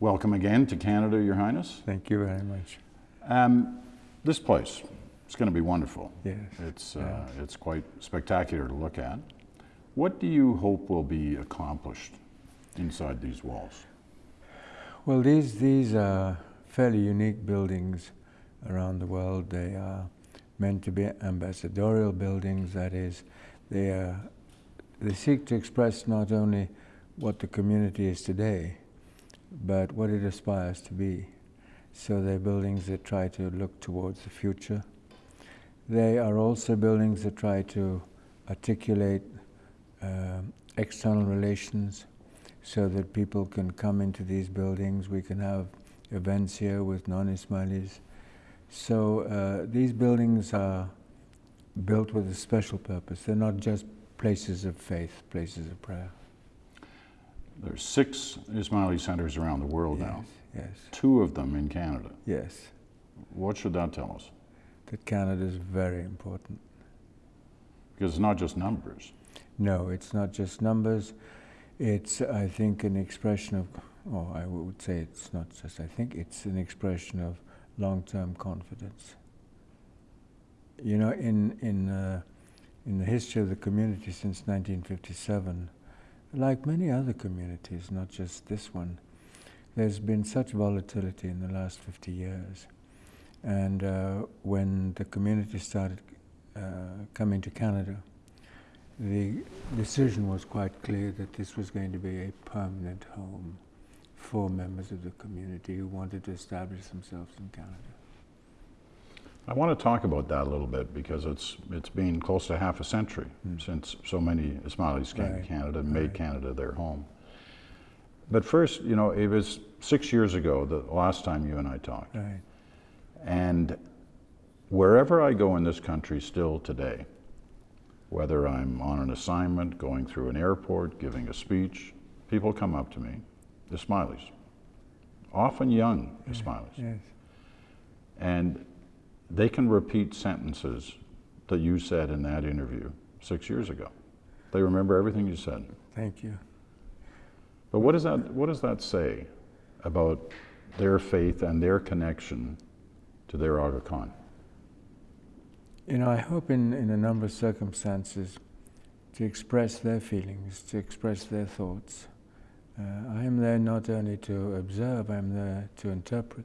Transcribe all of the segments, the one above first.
Welcome again to Canada, Your Highness. Thank you very much. Um, this place, it's going to be wonderful. Yes. It's, uh, it's quite spectacular to look at. What do you hope will be accomplished inside these walls? Well, these, these are fairly unique buildings around the world. They are meant to be ambassadorial buildings, that is, they, are, they seek to express not only what the community is today, but what it aspires to be. So they're buildings that try to look towards the future. They are also buildings that try to articulate uh, external relations so that people can come into these buildings. We can have events here with non-Ismailis. So uh, these buildings are built with a special purpose. They're not just places of faith, places of prayer. There's six Ismaili centers around the world yes, now. Yes. Two of them in Canada. Yes. What should that tell us? That Canada is very important. Because it's not just numbers. No, it's not just numbers. It's, I think, an expression of, oh, I would say it's not just, I think it's an expression of long-term confidence. You know, in, in, uh, in the history of the community since 1957, like many other communities, not just this one, there's been such volatility in the last 50 years. And uh, when the community started uh, coming to Canada, the decision was quite clear that this was going to be a permanent home for members of the community who wanted to establish themselves in Canada. I want to talk about that a little bit because it's it's been close to half a century mm. since so many Ismailis came right. to Canada and right. made Canada their home. But first, you know, it was six years ago the last time you and I talked. Right. And wherever I go in this country still today, whether I'm on an assignment, going through an airport, giving a speech, people come up to me, Ismailis, often young Ismailis. Yes. And they can repeat sentences that you said in that interview six years ago. They remember everything you said. Thank you. But what does that, what does that say about their faith and their connection to their Aga Khan? You know, I hope in, in a number of circumstances to express their feelings, to express their thoughts. Uh, I am there not only to observe, I'm there to interpret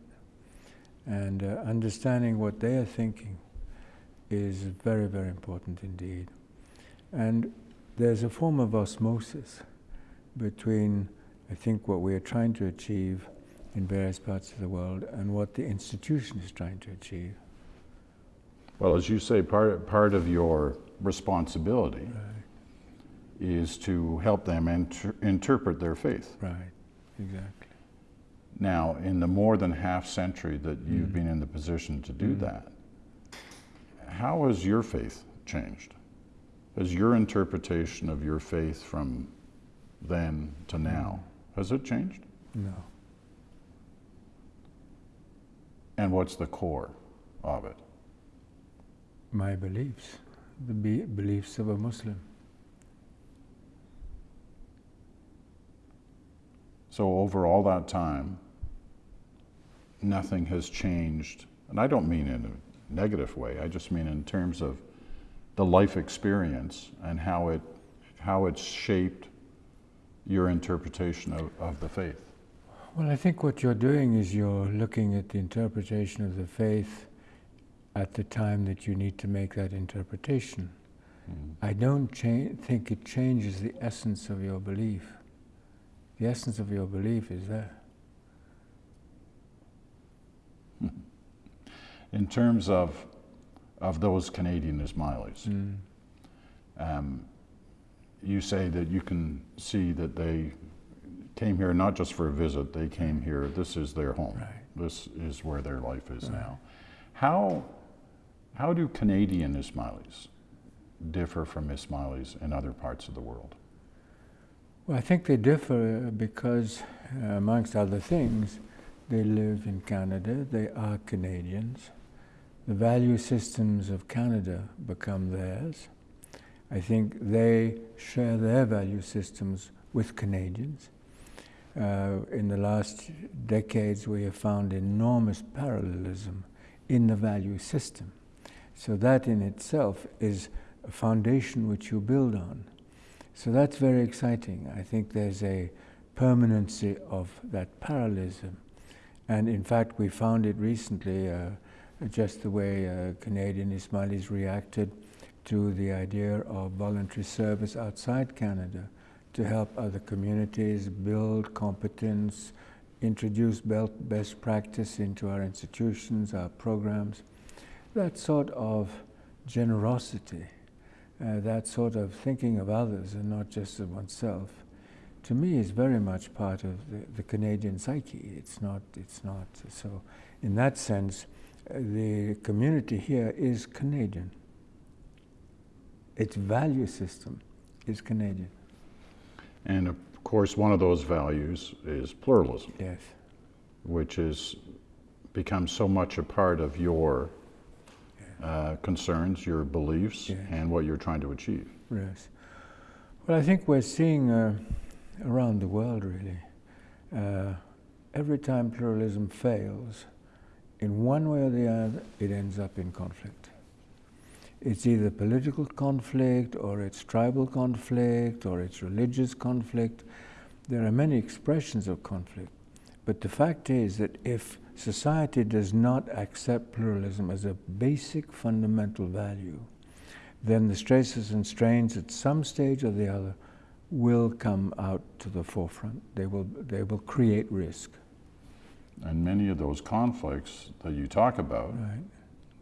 and uh, understanding what they are thinking is very, very important indeed. And there's a form of osmosis between, I think, what we are trying to achieve in various parts of the world and what the institution is trying to achieve. Well, as you say, part, part of your responsibility right. is to help them inter interpret their faith. Right, exactly. Now, in the more than half century that you've mm. been in the position to do mm. that, how has your faith changed? Has your interpretation of your faith from then to now, mm. has it changed? No. And what's the core of it? My beliefs, the be beliefs of a Muslim. So over all that time, nothing has changed. And I don't mean in a negative way, I just mean in terms of the life experience and how it how it's shaped your interpretation of, of the faith. Well, I think what you're doing is you're looking at the interpretation of the faith at the time that you need to make that interpretation. Mm. I don't think it changes the essence of your belief. The essence of your belief is there. In terms of, of those Canadian Ismailis, mm. um, you say that you can see that they came here not just for a visit, they came here, this is their home. Right. This is where their life is right. now. How, how do Canadian Ismailis differ from Ismailis in other parts of the world? Well, I think they differ because, uh, amongst other things, they live in Canada, they are Canadians, the value systems of Canada become theirs. I think they share their value systems with Canadians. Uh, in the last decades we have found enormous parallelism in the value system. So that in itself is a foundation which you build on. So that's very exciting. I think there's a permanency of that parallelism. And in fact, we found it recently, uh, just the way uh, Canadian Ismailis reacted to the idea of voluntary service outside Canada to help other communities build competence, introduce best practice into our institutions, our programs. That sort of generosity, uh, that sort of thinking of others and not just of oneself, to me is very much part of the, the Canadian psyche. It's not, it's not. So in that sense, the community here is Canadian. Its value system is Canadian. And of course, one of those values is pluralism. Yes. Which has become so much a part of your uh, concerns, your beliefs, and what you're trying to achieve. Yes. Well, I think we're seeing uh, around the world, really, uh, every time pluralism fails, in one way or the other, it ends up in conflict. It's either political conflict, or it's tribal conflict, or it's religious conflict. There are many expressions of conflict. But the fact is that if society does not accept pluralism as a basic fundamental value, then the stresses and strains at some stage or the other will come out to the forefront. They will, they will create risk. And many of those conflicts that you talk about, right.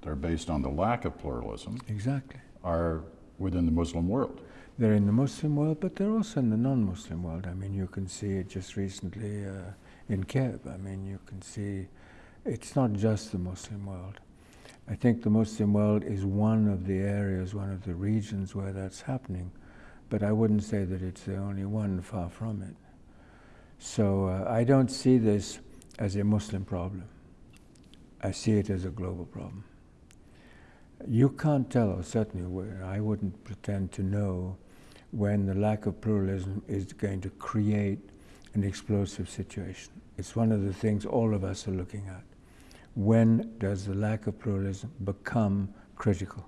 they're based on the lack of pluralism. Exactly. Are within the Muslim world. They're in the Muslim world, but they're also in the non-Muslim world. I mean, you can see it just recently uh, in Kiev. I mean, you can see it's not just the Muslim world. I think the Muslim world is one of the areas, one of the regions where that's happening, but I wouldn't say that it's the only one, far from it. So uh, I don't see this as a Muslim problem. I see it as a global problem. You can't tell, or certainly I wouldn't pretend to know when the lack of pluralism is going to create an explosive situation. It's one of the things all of us are looking at. When does the lack of pluralism become critical?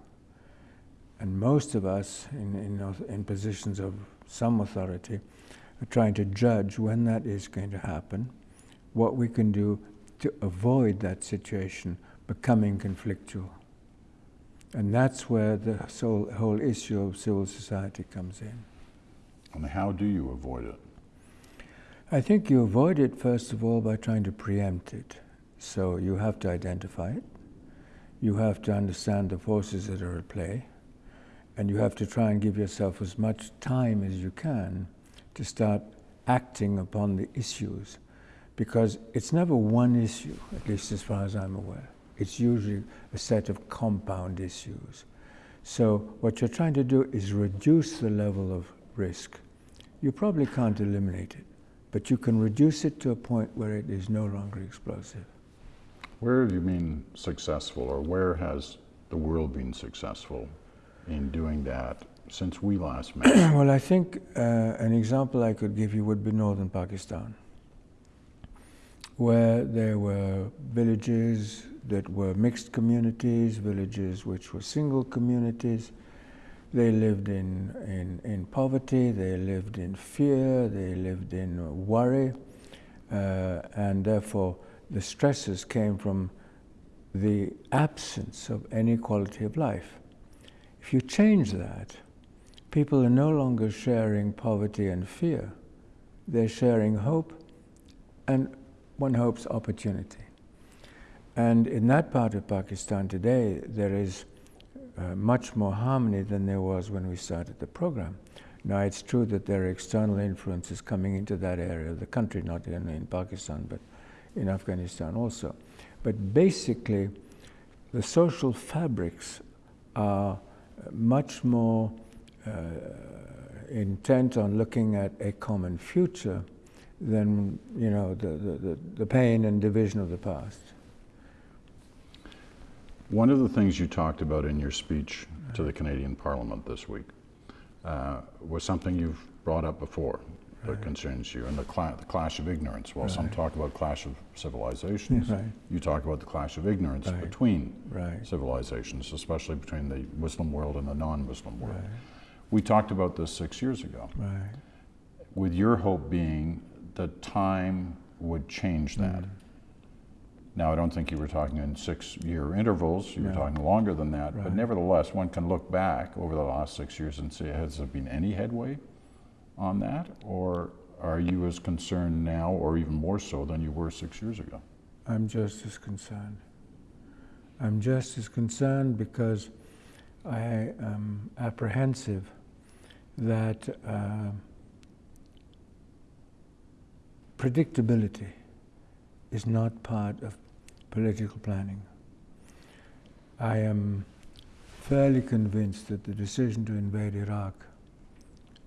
And most of us in, in, in positions of some authority are trying to judge when that is going to happen, what we can do to avoid that situation becoming conflictual. And that's where the whole, whole issue of civil society comes in. And how do you avoid it? I think you avoid it, first of all, by trying to preempt it. So you have to identify it. You have to understand the forces that are at play. And you have to try and give yourself as much time as you can to start acting upon the issues. Because it's never one issue, at least as far as I'm aware. It's usually a set of compound issues. So what you're trying to do is reduce the level of risk. You probably can't eliminate it, but you can reduce it to a point where it is no longer explosive. Where have you been successful, or where has the world been successful in doing that since we last met? well, I think uh, an example I could give you would be northern Pakistan, where there were villages that were mixed communities, villages which were single communities. They lived in, in, in poverty, they lived in fear, they lived in worry, uh, and therefore the stresses came from the absence of any quality of life. If you change that, people are no longer sharing poverty and fear. They're sharing hope and one hopes opportunity. And in that part of Pakistan today, there is uh, much more harmony than there was when we started the program. Now, it's true that there are external influences coming into that area of the country, not only in Pakistan, but in Afghanistan also. But basically, the social fabrics are much more uh, intent on looking at a common future than you know the, the, the pain and division of the past. One of the things you talked about in your speech to the Canadian Parliament this week uh, was something you've brought up before, that Right. concerns you, and the, cla- the clash of ignorance. While some talk about clash of civilizations, Right. you talk about the clash of ignorance Right. between Right. civilizations, especially between the Muslim world and the non-Muslim world. Right. We talked about this six years ago, Right. with your hope being that time would change that. Mm. Now, I don't think you were talking in six-year intervals. You were talking longer than that. But nevertheless, one can look back over the last six years and say, has there been any headway on that? Or are you as concerned now, or even more so than you were six years ago? I'm just as concerned. I'm just as concerned because I am apprehensive that uh, predictability is not part of political planning. I am fairly convinced that the decision to invade Iraq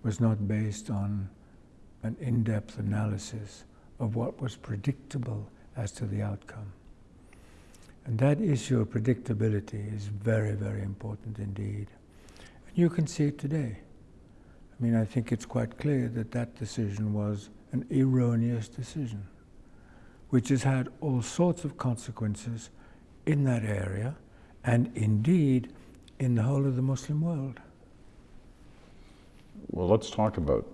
was not based on an in depth analysis of what was predictable as to the outcome. And that issue of predictability is very, very important indeed. And you can see it today. I mean, I think it's quite clear that that decision was an erroneous decision, which has had all sorts of consequences in that area and indeed in the whole of the Muslim world. Well, let's talk about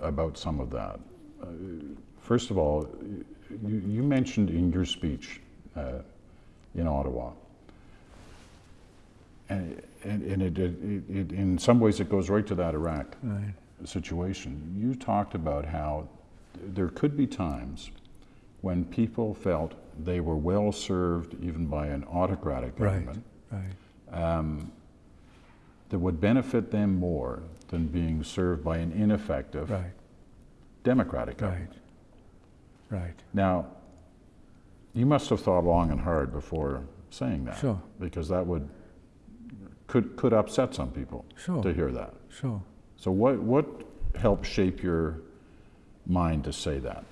about some of that. Uh, first of all, you, you mentioned in your speech uh, in Ottawa, and, and, and it, it, it, in some ways it goes right to that Iraq Right. situation. You talked about how there could be times when people felt they were well served even by an autocratic Right. government Right. um, that would benefit them more than being served by an ineffective Right. democratic Right. government. Right. Now, you must have thought long and hard before saying that, Sure. because that would could could upset some people Sure. to hear that. Sure. So, what what helped shape your mind to say that?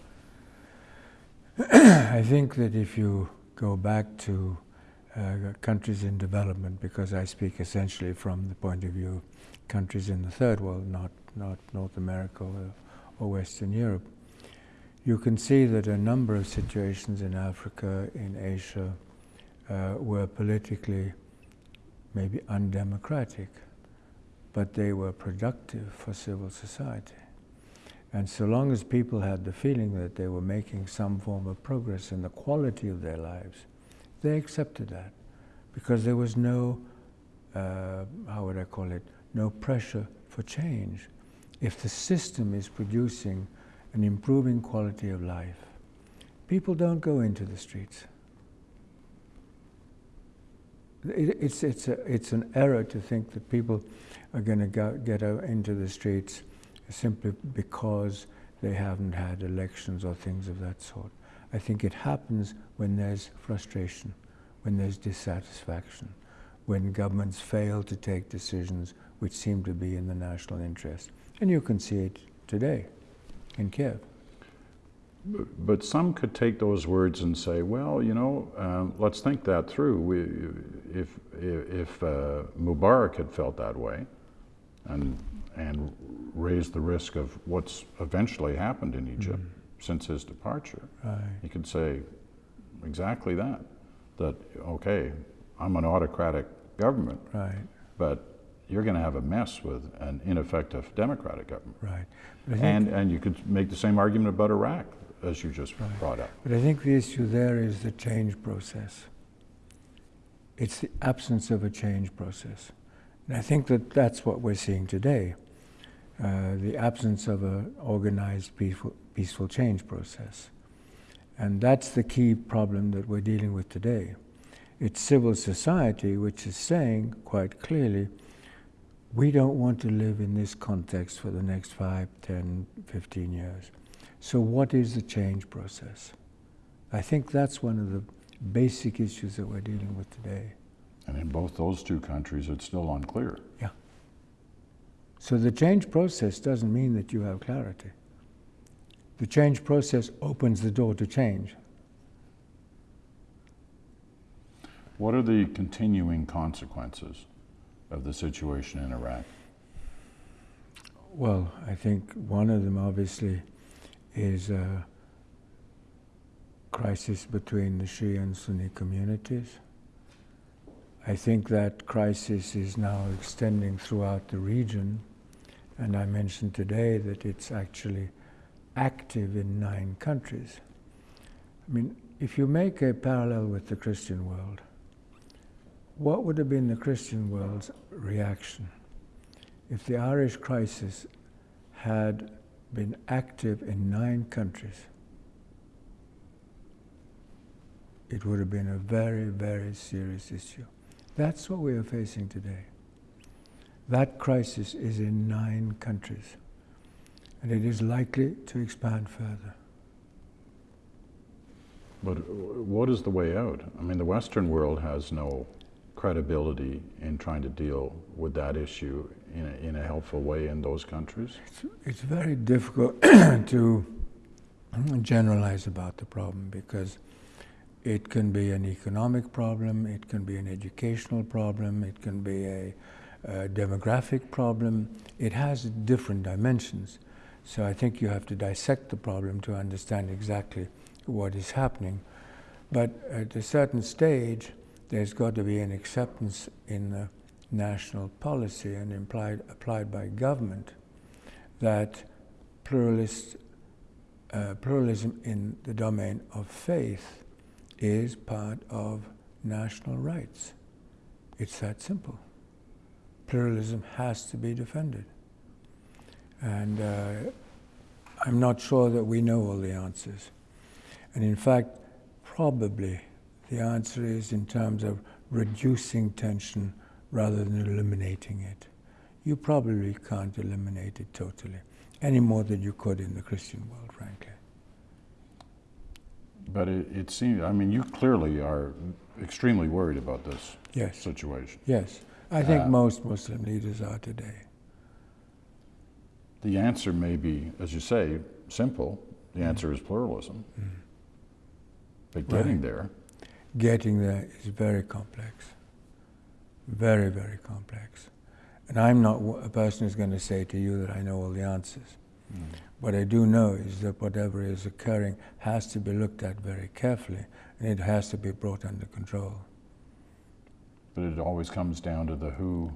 I think that if you go back to uh, countries in development, because I speak essentially from the point of view of countries in the third world, not, not North America or, or Western Europe, you can see that a number of situations in Africa, in Asia, uh, were politically maybe undemocratic, but they were productive for civil society. And so long as people had the feeling that they were making some form of progress in the quality of their lives, they accepted that because there was no, uh, how would I call it, no pressure for change. If the system is producing an improving quality of life, people don't go into the streets. It, it's, it's, a, it's an error to think that people are going to get out into the streets simply because they haven't had elections or things of that sort. I think it happens when there's frustration, when there's dissatisfaction, when governments fail to take decisions which seem to be in the national interest. And you can see it today in Kiev. But some could take those words and say, well, you know, um, let's think that through. We, if if uh, Mubarak had felt that way, and and raised the risk of what's eventually happened in Egypt since his departure, Right. he could say exactly that. That okay, I'm an autocratic government, Right, but you're going to have a mess with an ineffective democratic government. right. But I think, And and you could make the same argument about Iraq as you just Right. brought up. but I think the issue there is the change process. It's the absence of a change process. And I think that that's what we're seeing today. Uh, the absence of an organized peaceful, peaceful change process. And that's the key problem that we're dealing with today. It's civil society which is saying quite clearly, we don't want to live in this context for the next 5, 10, 15 years. So, what is the change process? I think that's one of the basic issues that we're dealing with today. And in both those two countries, it's still unclear. Yeah. So, the change process doesn't mean that you have clarity. The change process opens the door to change. What are the continuing consequences of the situation in Iraq? Well, I think one of them obviously is a crisis between the Shia and Sunni communities. I think that crisis is now extending throughout the region, and I mentioned today that it's actually active in nine countries. I mean, if you make a parallel with the Christian world, what would have been the Christian world's reaction if the Irish crisis had been active in nine countries? It would have been a very, very serious issue. That's what we are facing today. That crisis is in nine countries, and it is likely to expand further. But what is the way out? I mean, the Western world has no credibility in trying to deal with that issue in a, in a helpful way in those countries. It's, it's very difficult to generalize about the problem because it can be an economic problem, it can be an educational problem, it can be a, a demographic problem. It has different dimensions. So I think you have to dissect the problem to understand exactly what is happening. But at a certain stage, there's got to be an acceptance in the national policy and implied, applied by government that pluralist, uh, pluralism in the domain of faith is part of national rights. It's that simple. Pluralism has to be defended. And uh, I'm not sure that we know all the answers. And in fact, probably the answer is in terms of reducing tension rather than eliminating it. You probably can't eliminate it totally, any more than you could in the Christian world, frankly. But it, it seems, I mean, you clearly are extremely worried about this Yes, situation. yes. I think Uh, most Muslim leaders are today. The answer may be, as you say, simple. The Mm. answer is pluralism. Mm. But getting Right. there, Getting there is very complex. Very, very complex. And I'm not a person who's going to say to you that I know all the answers. Mm. What I do know is that whatever is occurring has to be looked at very carefully and it has to be brought under control. but it always comes down to the who,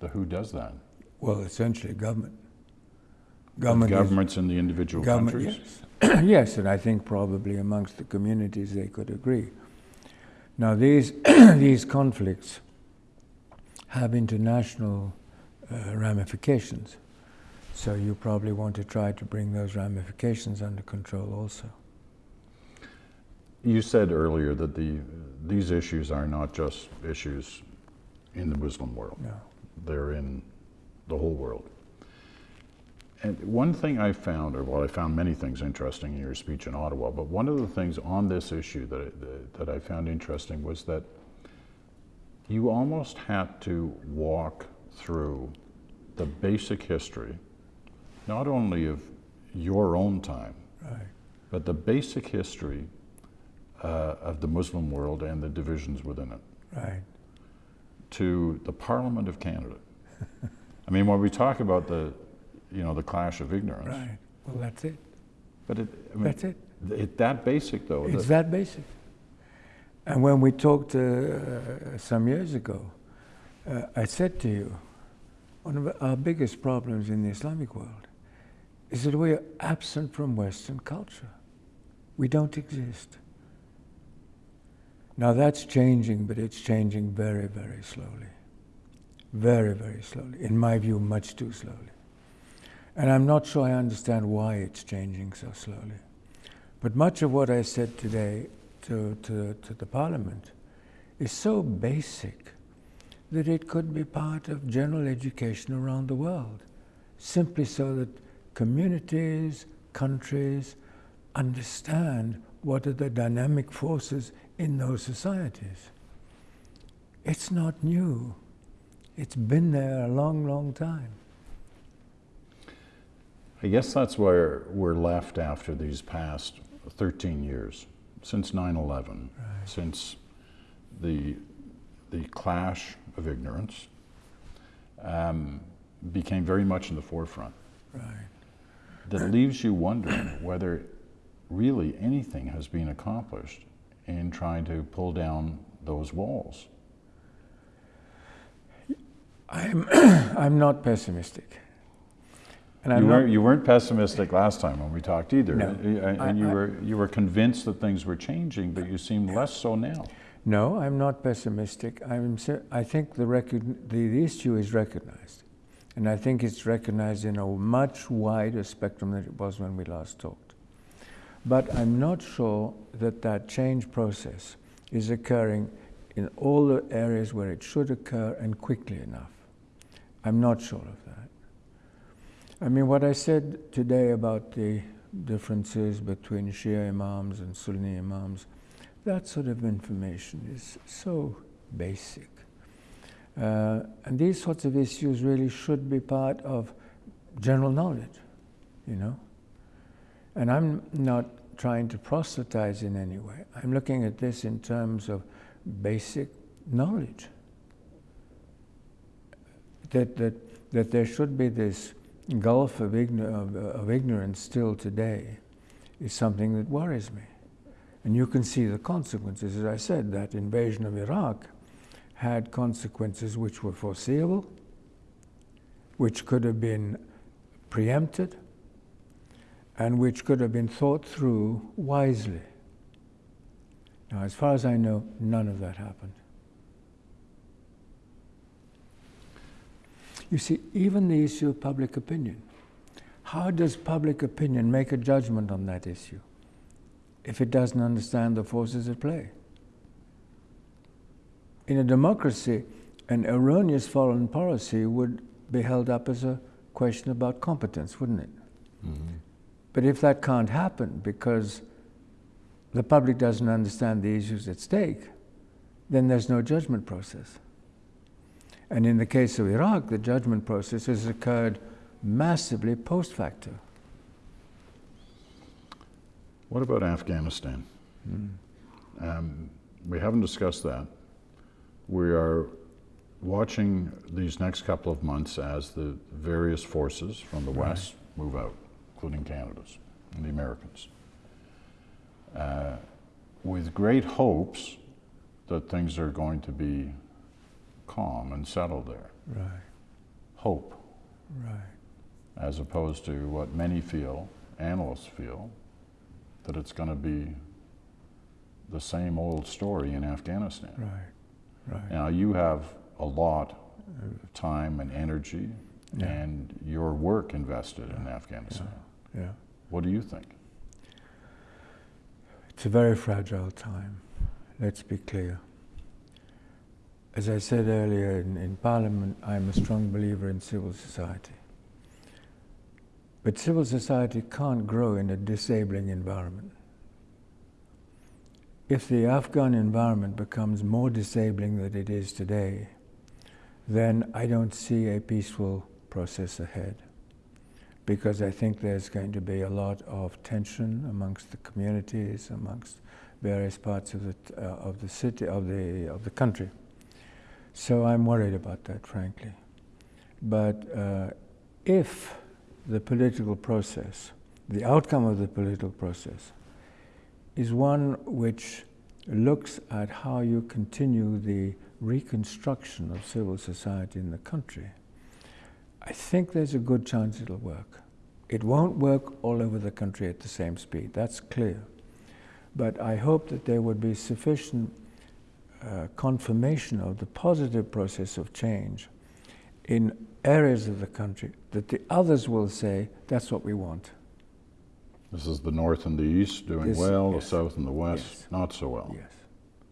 the who does that. Well, essentially, government. The Government, is- governments in the individual countries. yes. yes, and I think probably amongst the communities they could agree. Now, these, these conflicts have international uh, ramifications. So you probably want to try to bring those ramifications under control also. You said earlier that the, these issues are not just issues in the Muslim world. No. They're in the whole world. And one thing I found, or well, I found many things interesting in your speech in Ottawa, but one of the things on this issue that that I found interesting was that you almost had to walk through the basic history, not only of your own time, Right. but the basic history uh, of the Muslim world and the divisions within it Right. to the Parliament of Canada. I mean, when we talk about the, you know, the clash of ignorance, Right. Well, that's it. but it, I mean, That's it. it that basic though. It's that- that basic. And when we talked uh, some years ago, uh, I said to you, one of our biggest problems in the Islamic world is that we are absent from Western culture. We don't exist. Now that's changing, but it's changing very, very slowly. Very, very slowly. In my view, much too slowly. And I'm not sure I understand why it's changing so slowly. But much of what I said today to, to, to the Parliament is so basic that it could be part of general education around the world, simply so that communities, countries understand what are the dynamic forces in those societies. It's not new. It's been there a long, long time. I guess that's where we're left after these past 13 years, since 9/11, since the the clash of ignorance. Um, became very much in the forefront. Right. That leaves you wondering whether really anything has been accomplished in trying to pull down those walls. I'm, I'm not pessimistic. And I'm you, weren't, you weren't pessimistic last time when we talked either. No. And, I- you, I- were, you were convinced that things were changing, but you seem less so now. no, I'm not pessimistic. I'm, I think the, the, the issue is recognized. And I think it's recognized in a much wider spectrum than it was when we last talked. But I'm not sure that that change process is occurring in all the areas where it should occur and quickly enough. I'm not sure of that. I mean, what I said today about the differences between Shia imams and Sunni imams, that sort of information is so basic. Uh, and these sorts of issues really should be part of general knowledge, you know? And I'm not trying to proselytize in any way. I'm looking at this in terms of basic knowledge. That, that, that there should be this gulf of, of, of ignorance still today is something that worries me. And you can see the consequences. As I said, that invasion of Iraq had consequences which were foreseeable, which could have been preempted, and which could have been thought through wisely. Now, as far as I know, none of that happened. You see, even the issue of public opinion. How does public opinion make a judgment on that issue if it doesn't understand the forces at play? In a democracy, an erroneous foreign policy would be held up as a question about competence, wouldn't it? Mm-hmm. But if that can't happen because the public doesn't understand the issues at stake, then there's no judgment process. And in the case of Iraq, the judgment process has occurred massively post facto. What about Afghanistan? Um, we haven't discussed that. We are watching these next couple of months as the various forces from the Right. West move out, including Canada's and the Americans, uh, with great hopes that things are going to be calm and settle there. Right, Hope, right, as opposed to what many feel, analysts feel, that it's going to be the same old story in Afghanistan. right, right. Now, you have a lot of time and energy Yeah. and your work invested in Afghanistan. Yeah. What do you think? It's a very fragile time, let's be clear. As I said earlier in, in Parliament, I'm a strong believer in civil society. But civil society can't grow in a disabling environment. If the Afghan environment becomes more disabling than it is today, then I don't see a peaceful process ahead. Because I think there's going to be a lot of tension amongst the communities, amongst various parts of the, uh, of the city, of the, of the country. So I'm worried about that, frankly. But uh, if the political process, the outcome of the political process, is one which looks at how you continue the reconstruction of civil society in the country, I think there's a good chance it'll work. It won't work all over the country at the same speed, that's clear. But I hope that there would be sufficient uh, confirmation of the positive process of change in areas of the country that the others will say, that's what we want. This is the North and the East doing This- well, yes. the South and the West Yes. not so well. Yes.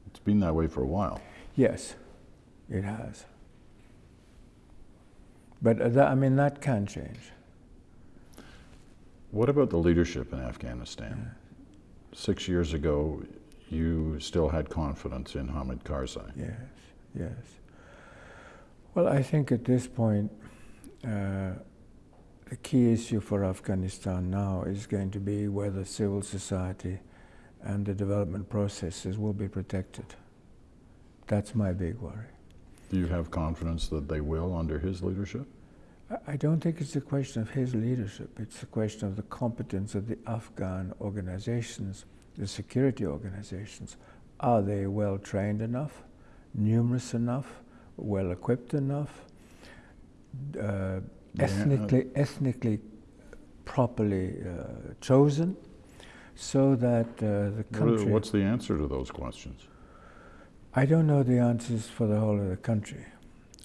It's been that way for a while. Yes, it has. But uh, that, I mean, that can change. What about the leadership in Afghanistan? Six years ago, you still had confidence in Hamid Karzai. Yes, yes. Well, I think at this point, uh, the key issue for Afghanistan now is going to be whether civil society and the development processes will be protected. That's my big worry. Do you have confidence that they will under his leadership? I- I don't think it's a question of his leadership. It's a question of the competence of the Afghan organizations, the security organizations. Are they well trained enough, numerous enough, well equipped enough, uh, Yeah. ethnically, ethnically properly uh, chosen, so that uh, the country. What's the answer to those questions? I don't know the answers for the whole of the country.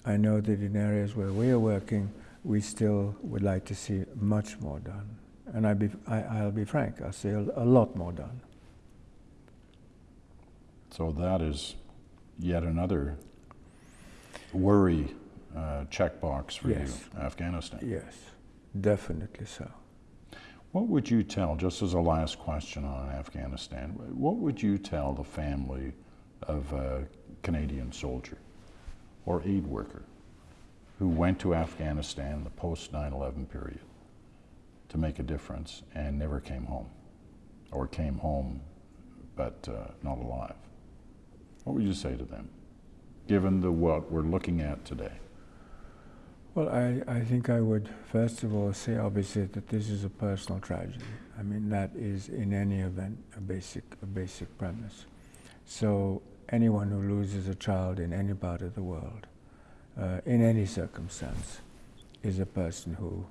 I know that in areas where we are working, we still would like to see much more done. And I be, I, I'll be frank, I'll see a, a lot more done. So that is yet another worry uh, checkbox for Yes. you, Afghanistan. Yes, definitely so. What would you tell, just as a last question on Afghanistan, what would you tell the family of a Canadian soldier or aid worker who went to Afghanistan in the post 9 11 period to make a difference and never came home? Or came home but uh, not alive? What would you say to them, given the what we're looking at today? Well, I, I think I would first of all say obviously that this is a personal tragedy. I mean, that is in any event a basic, a basic premise. So anyone who loses a child in any part of the world, uh, in any circumstance, is a person who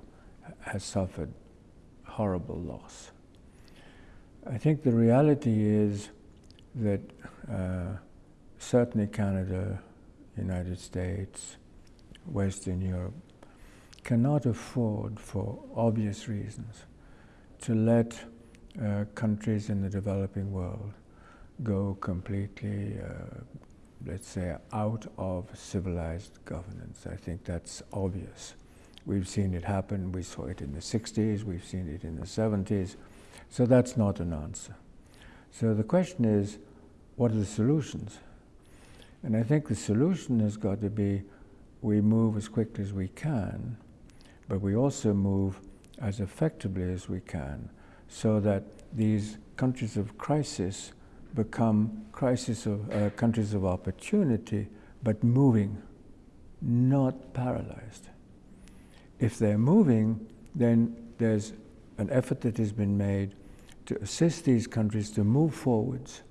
has suffered horrible loss. I think the reality is that uh, certainly Canada, United States, Western Europe cannot afford, for obvious reasons, to let uh, countries in the developing world go completely, uh, let's say, out of civilized governance. I think that's obvious. We've seen it happen. We saw it in the 60s, we've seen it in the 70s. So that's not an answer. So the question is what are the solutions? And I think the solution has got to be we move as quickly as we can, but we also move as effectively as we can so that these countries of crisis become crisis of uh, countries of opportunity, but moving, not paralyzed. If they're moving, then there's an effort that has been made to assist these countries to move forwards.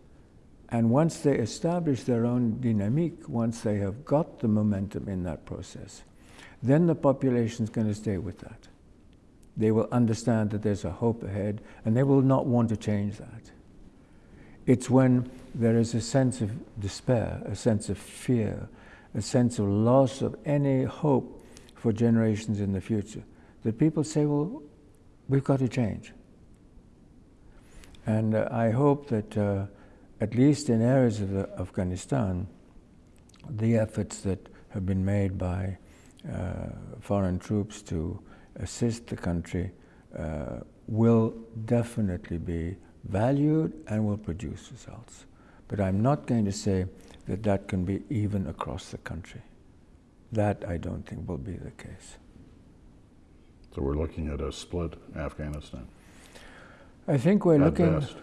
And once they establish their own dynamic, once they have got the momentum in that process, then the population is going to stay with that. They will understand that there's a hope ahead and they will not want to change that. It's when there is a sense of despair, a sense of fear, a sense of loss of any hope for generations in the future that people say, well, we've got to change. And uh, I hope that, uh, at least in areas of Afghanistan, the efforts that have been made by uh, foreign troops to assist the country uh, will definitely be valued and will produce results. But I'm not going to say that that can be even across the country. That I don't think will be the case. So we're looking at a split Afghanistan. I think we're at looking. best.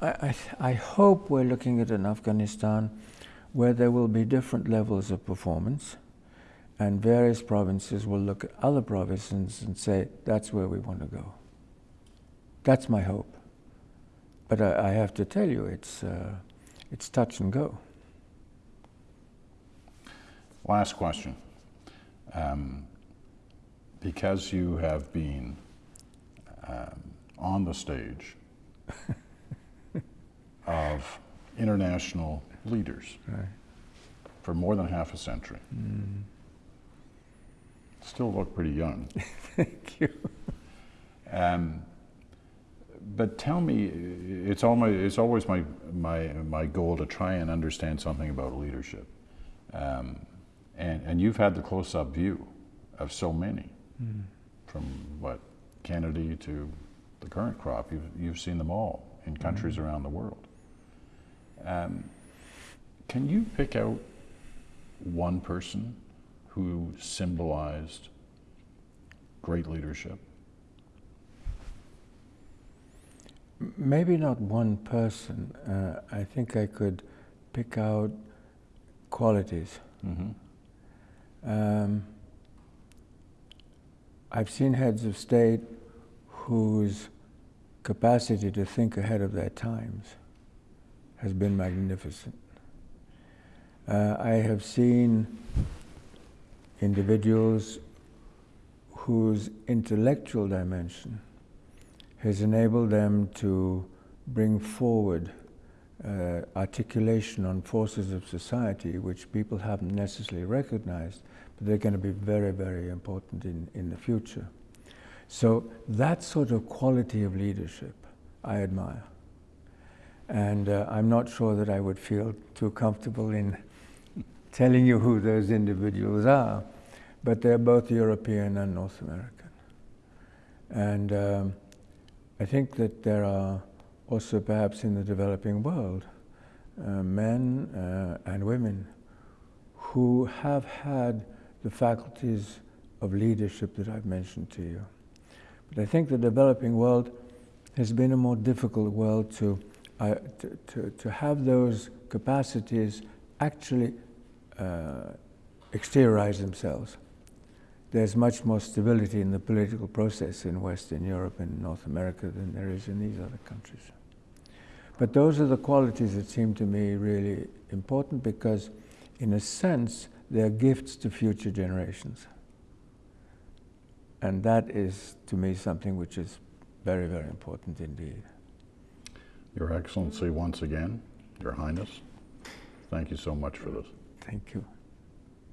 I, I, I hope we're looking at an Afghanistan where there will be different levels of performance, and various provinces will look at other provinces and say, that's where we want to go. That's my hope. But I, I have to tell you, it's, uh, it's touch and go. Last question. Um, because you have been um, on the stage of international leaders Right. for more than half a century, still look pretty young. Thank you. Um, but tell me, it's, all my, it's always my, my, my goal to try and understand something about leadership. Um, and, and you've had the close up view of so many, from what, Kennedy to the current crop. You've, you've seen them all in countries around the world. Um, can you pick out one person who symbolized great leadership? Maybe not one person. Uh, I think I could pick out qualities. hmm Um, I've seen heads of state whose capacity to think ahead of their times has been magnificent. Uh, I have seen individuals whose intellectual dimension has enabled them to bring forward uh, articulation on forces of society which people haven't necessarily recognized, but they're going to be very, very important in, in the future. So that sort of quality of leadership I admire. And uh, I'm not sure that I would feel too comfortable in telling you who those individuals are, but they're both European and North American. And um, I think that there are also perhaps in the developing world uh, men uh, and women who have had the faculties of leadership that I've mentioned to you. But I think the developing world has been a more difficult world to, uh, to, to, have those capacities actually uh, exteriorize themselves. There's much more stability in the political process in Western Europe and North America than there is in these other countries. But those are the qualities that seem to me really important because, in a sense, they're gifts to future generations. And that is, to me, something which is very, very important indeed. Your Excellency, once again, Your Highness, thank you so much for this. Thank you.